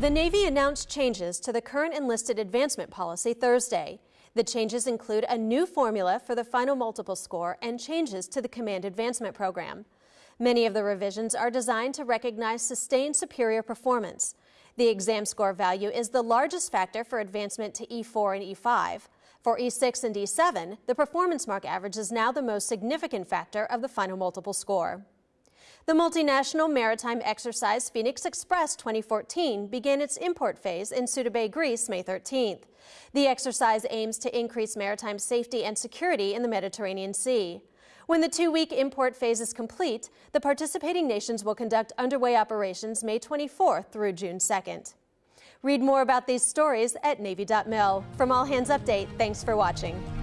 The Navy announced changes to the current enlisted advancement policy Thursday. The changes include a new formula for the final multiple score and changes to the command advancement program. Many of the revisions are designed to recognize sustained superior performance. The exam score value is the largest factor for advancement to E4 and E5. For E6 and E7, the performance mark average is now the most significant factor of the final multiple score. The multinational maritime exercise Phoenix Express 2014 began its in-port phase in Suda Bay, Greece, May 13th. The exercise aims to increase maritime safety and security in the Mediterranean Sea. When the two-week in-port phase is complete, the participating nations will conduct underway operations May 24th through June 2nd. Read more about these stories at Navy.mil. From All Hands Update, thanks for watching.